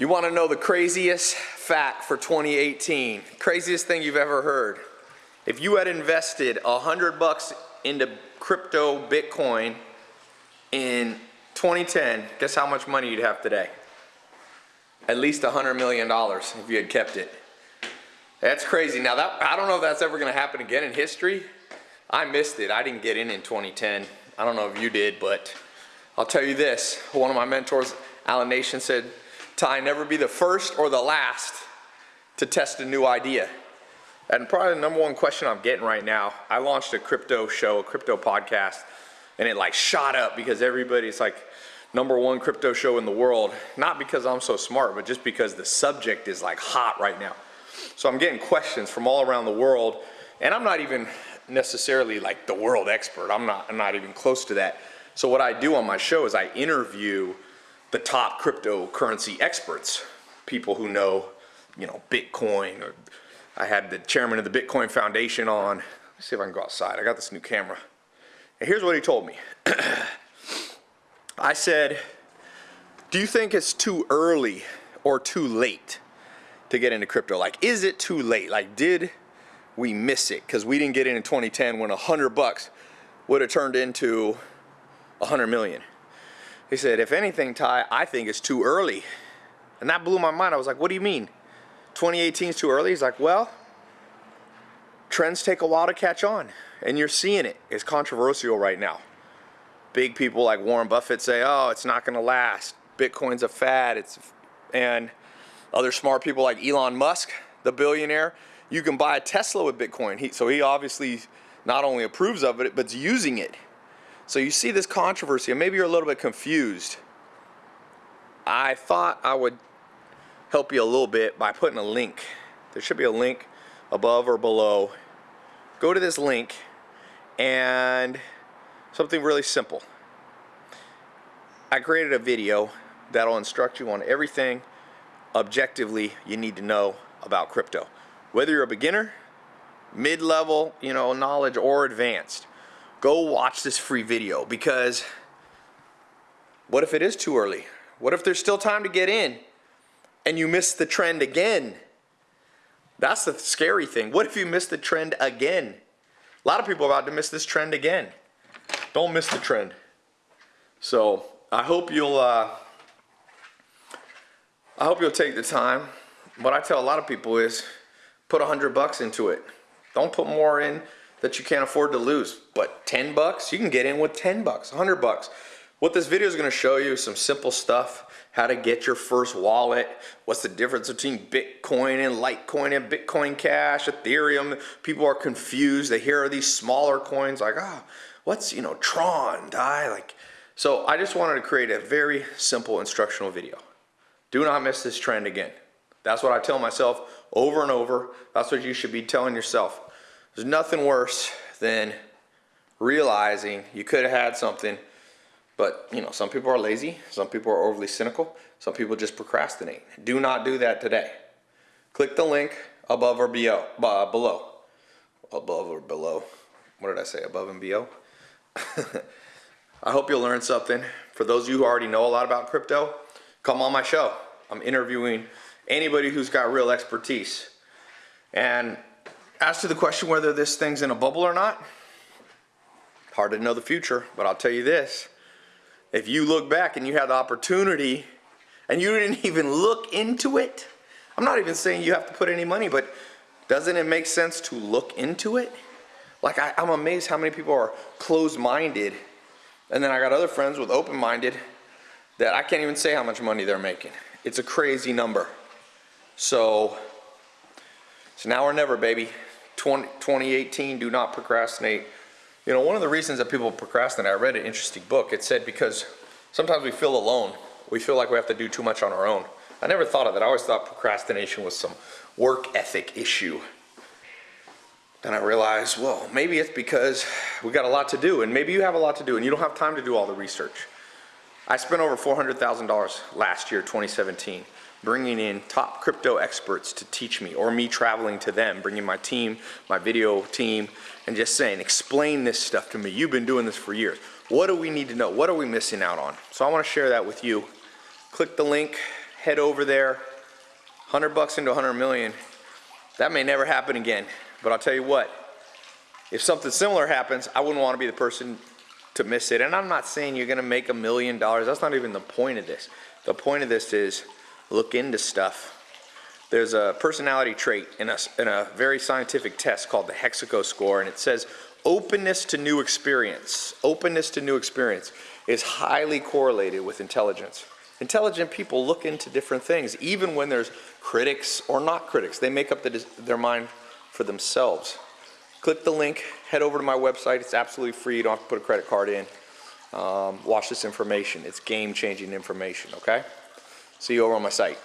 You want to know the craziest fact for 2018? Craziest thing you've ever heard. If you had invested hundred bucks into crypto Bitcoin in 2010, guess how much money you'd have today? At least hundred million dollars if you had kept it. That's crazy. Now that I don't know if that's ever going to happen again in history. I missed it. I didn't get in in 2010. I don't know if you did, but I'll tell you this. One of my mentors, Alan Nation, said Tai, never be the first or the last to test a new idea. And probably the number one question I'm getting right now, I launched a crypto show, a crypto podcast, and it like shot up because everybody's like number one crypto show in the world. Not because I'm so smart, but just because the subject is like hot right now. So I'm getting questions from all around the world, and I'm not even necessarily like the world expert. I'm not, I'm not even close to that. So what I do on my show is I interview the top cryptocurrency experts, people who know, you know, Bitcoin. Or I had the chairman of the Bitcoin Foundation on. Let's see if I can go outside. I got this new camera. And here's what he told me. I said, do you think it's too early or too late to get into crypto? Like, is it too late? Like, did we miss it? Because we didn't get in in 2010 when a hundred bucks would have turned into a hundred million. He said, if anything, Tai, I think it's too early. And that blew my mind. I was like, what do you mean? 2018 is too early? He's like, well, trends take a while to catch on. And you're seeing it. It's controversial right now. Big people like Warren Buffett say, oh, it's not going to last. Bitcoin's a fad. It's, and other smart people like Elon Musk, the billionaire, you can buy a Tesla with Bitcoin. He, so he obviously not only approves of it, but's using it. So you see this controversy, and maybe you're a little bit confused. I thought I would help you a little bit by putting a link. There should be a link above or below. Go to this link and something really simple. I created a video that'll instruct you on everything objectively you need to know about crypto. Whether you're a beginner, mid-level, you know, knowledge or advanced go watch this free video because what if it is too early? What if there's still time to get in and you miss the trend again? That's the scary thing. What if you miss the trend again? A lot of people are about to miss this trend again. Don't miss the trend. So I hope you'll uh, I hope you'll take the time. What I tell a lot of people is put a hundred bucks into it. Don't put more in that you can't afford to lose. But 10 bucks, you can get in with 10 bucks, 100 bucks. What this video is gonna show you is some simple stuff, how to get your first wallet, what's the difference between Bitcoin and Litecoin and Bitcoin Cash, Ethereum. People are confused. They hear these smaller coins like, ah, oh, what's, you know, Tron, DAI, like. So I just wanted to create a very simple instructional video. Do not miss this trend again. That's what I tell myself over and over. That's what you should be telling yourself. There's nothing worse than realizing you could have had something, but you know, some people are lazy, some people are overly cynical, some people just procrastinate. Do not do that today. Click the link above or below. Uh, below. Above or below. What did I say? Above and below? I hope you'll learn something. For those of you who already know a lot about crypto, come on my show. I'm interviewing anybody who's got real expertise. And as to the question whether this thing's in a bubble or not, hard to know the future, but I'll tell you this. If you look back and you had the opportunity and you didn't even look into it, I'm not even saying you have to put any money, but doesn't it make sense to look into it? Like I, am amazed how many people are closed-minded and then I got other friends with open-minded that I can't even say how much money they're making. It's a crazy number. So, so now or never, baby. 20, 2018, do not procrastinate. You know, one of the reasons that people procrastinate, I read an interesting book. It said because sometimes we feel alone. We feel like we have to do too much on our own. I never thought of that. I always thought procrastination was some work ethic issue. Then I realized, well, maybe it's because we got a lot to do and maybe you have a lot to do and you don't have time to do all the research. I spent over $400,000 last year, 2017 bringing in top crypto experts to teach me or me traveling to them, bringing my team, my video team, and just saying, explain this stuff to me. You've been doing this for years. What do we need to know? What are we missing out on? So I wanna share that with you. Click the link, head over there, 100 bucks into 100 million. That may never happen again, but I'll tell you what, if something similar happens, I wouldn't want to be the person to miss it. And I'm not saying you're going to make a million dollars. That's not even the point of this. The point of this is look into stuff. There's a personality trait in a, in a very scientific test called the Hexaco score, and it says openness to new experience. Openness to new experience is highly correlated with intelligence. Intelligent people look into different things, even when there's critics or not critics. They make up the, their mind for themselves. Click the link, head over to my website. It's absolutely free. You don't have to put a credit card in. Um, watch this information. It's game changing information, okay? See you over on my site.